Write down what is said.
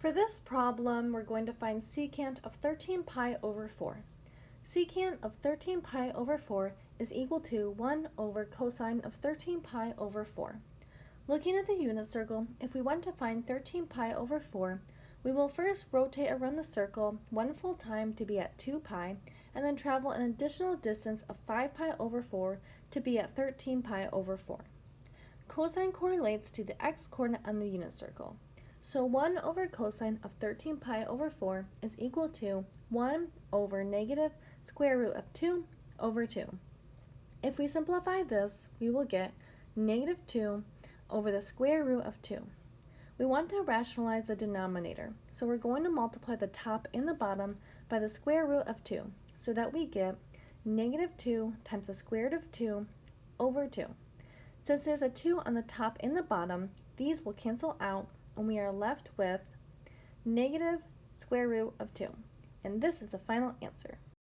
For this problem, we're going to find secant of 13 pi over 4. Secant of 13 pi over 4 is equal to 1 over cosine of 13 pi over 4. Looking at the unit circle, if we want to find 13 pi over 4, we will first rotate around the circle one full time to be at 2 pi, and then travel an additional distance of 5 pi over 4 to be at 13 pi over 4. Cosine correlates to the x-coordinate on the unit circle. So 1 over cosine of 13 pi over 4 is equal to 1 over negative square root of 2 over 2. If we simplify this, we will get negative 2 over the square root of 2. We want to rationalize the denominator, so we're going to multiply the top and the bottom by the square root of 2, so that we get negative 2 times the square root of 2 over 2. Since there's a 2 on the top and the bottom, these will cancel out and we are left with negative square root of 2. And this is the final answer.